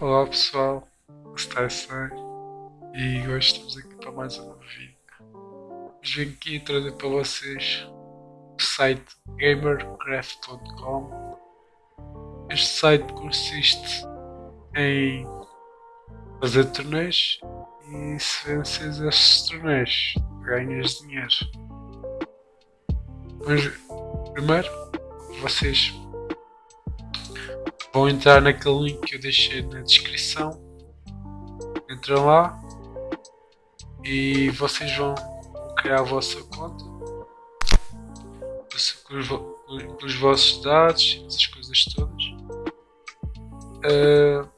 Olá pessoal, está sai e hoje estamos aqui para mais um vídeo. Venho aqui trazer para vocês o site gamercraft.com. Este site consiste em fazer torneios e se vences estes torneios ganhas dinheiro. Mas primeiro vocês vão entrar naquele link que eu deixei na descrição. Entram lá e vocês vão criar a vossa conta com os, com os vossos dados, essas coisas todas. Uh,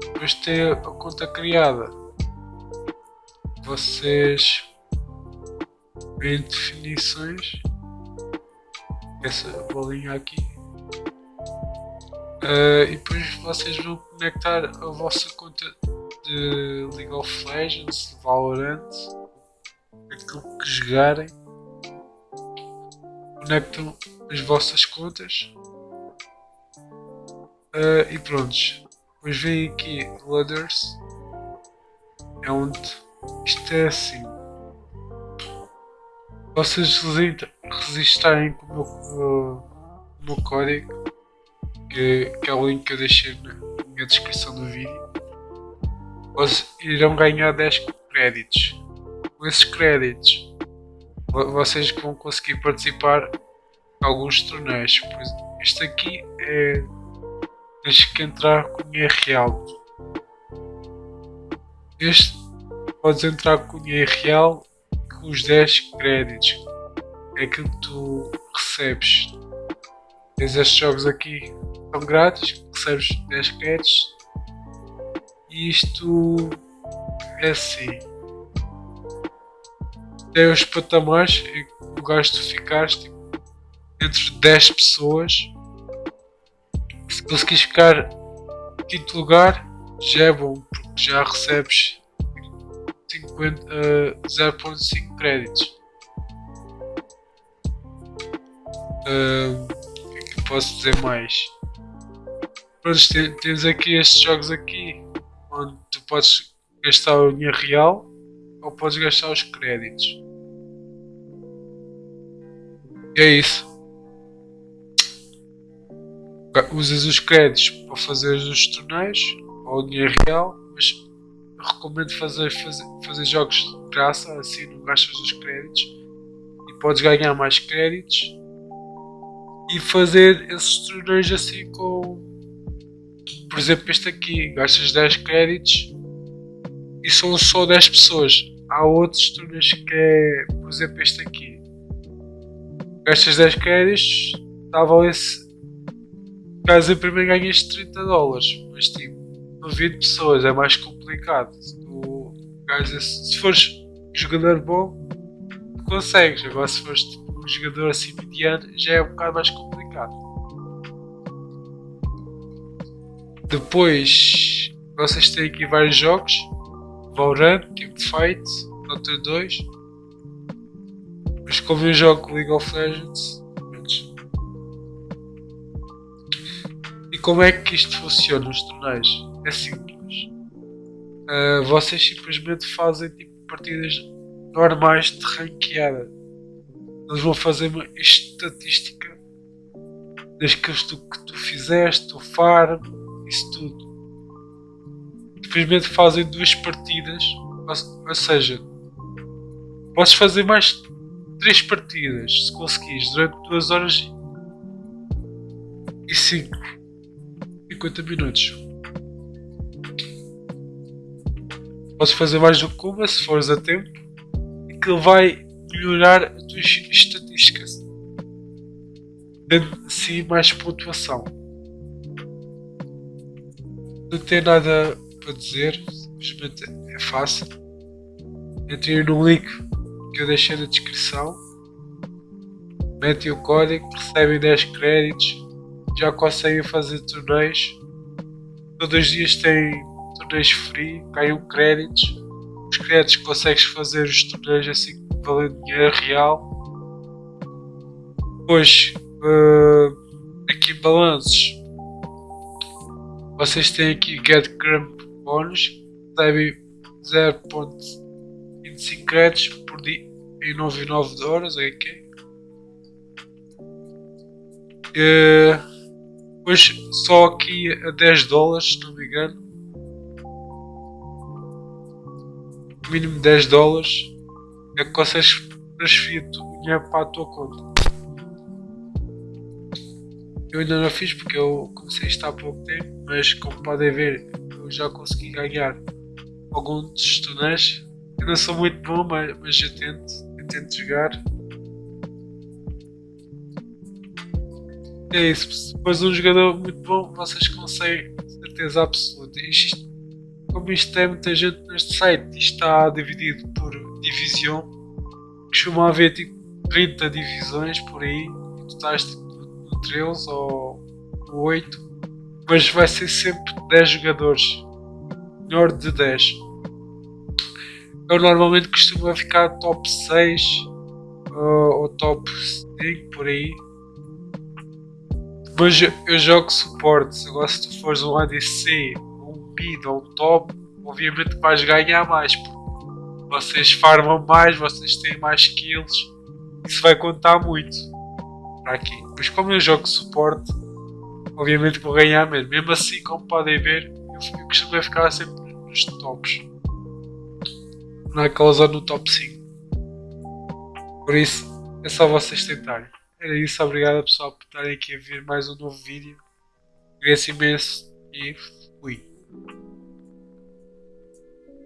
depois de ter a conta criada, vocês em definições, essa bolinha aqui Uh, e depois vocês vão conectar a vossa conta de League of Legends, Valorant, aquilo que jogarem. Conectam as vossas contas uh, e prontos. Depois vem aqui Ladders, é onde isto é assim. Vocês resistarem com o meu, o meu código que, que é o link que eu deixei na descrição do vídeo, vocês irão ganhar 10 créditos. Com esses créditos, vocês vão conseguir participar em alguns torneios. Este aqui é. Tens que entrar com dinheiro real. Este podes entrar com dinheiro real com os 10 créditos. É aquilo que tu recebes. Tens estes jogos aqui são grátis, recebes 10 créditos e isto é assim. Tem os patamares em que lugares tu ficares tipo, entre 10 pessoas. Se conseguires ficar em quinto lugar, já é bom, porque já recebes 0.5 créditos. Uh, o que é posso dizer mais? Pronto, tens aqui estes jogos aqui onde tu podes gastar o dinheiro real ou podes gastar os créditos. E é isso. Usas os créditos para fazer os torneios ou o dinheiro real, mas recomendo fazer, fazer, fazer jogos de graça, assim não gastas os créditos e podes ganhar mais créditos e fazer esses torneios assim com por exemplo, este aqui, gastas 10 créditos e são só 10 pessoas. Há outros torneios que é, por exemplo, este aqui. Gastas 10 créditos, estava esse. Caso em primeiro ganhas 30 dólares, mas tipo, no 20 pessoas é mais complicado. Tu, se fores um jogador bom, consegues. Agora, se fores tipo, um jogador assim mediano, já é um bocado mais complicado. Depois vocês têm aqui vários jogos. Valorant, Teamfight, Dota 2. Mas como eu jogo League of Legends. E como é que isto funciona nos torneios? É simples. Uh, vocês simplesmente fazem tipo, partidas normais de ranqueada. Eles vão fazer uma estatística das tu, que tu fizeste, o farm, isso tudo. Simplesmente fazem duas partidas, ou, seja, podes fazer mais três partidas se conseguires durante duas horas e cinco 50 minutos. Podes fazer mais do que uma se fores a tempo e que ele vai melhorar as tuas estatísticas. Dando sim mais pontuação não tem nada para dizer, simplesmente é fácil. Entrem no link que eu deixei na descrição, metem o código, recebem 10 créditos, já conseguem fazer torneios. Todos os dias têm torneios free, ganham créditos. Os créditos consegues fazer os torneios assim valendo dinheiro real. Depois, uh, aqui balanços Vocês têm aqui Get Crump Bônus, recebem 0.25 créditos por dia em 99 horas, ok? Uh, depois só aqui a 10 dólares, se não me engano. Mínimo 10 dólares é que consegues transferir dinheiro para a tua conta. Eu ainda não fiz porque eu comecei isto há pouco tempo, mas como podem ver, eu já consegui ganhar alguns torneios. Eu não sou muito bom, mas, mas eu tento, eu tento jogar. É isso, depois um jogador muito bom, vocês conseguem, certeza absoluta. Isto, como isto tem muita gente neste site, isto está dividido por divisão, costuma haver tipo 30 divisões por aí, tu estás tipo, 13 ou no 8, mas vai ser sempre 10 jogadores, menor de 10. Eu normalmente costumo ficar top 6 ou, ou top 5 por aí. Mas eu jogo suporte, agora se tu fores um ADC, um mid ou um top, obviamente vais ganhar mais, porque vocês farmam mais, vocês têm mais kills, isso vai contar muito para aqui. Mas como eu jogo suporte, obviamente vou ganhar mesmo. Mesmo assim, como podem ver, eu, eu costumo ficar sempre nos tops. Naquela zona no top 5. Por isso, é só vocês tentarem. Era isso, obrigado pessoal por estarem aqui a ver mais um novo vídeo. Agradeço imenso e fui.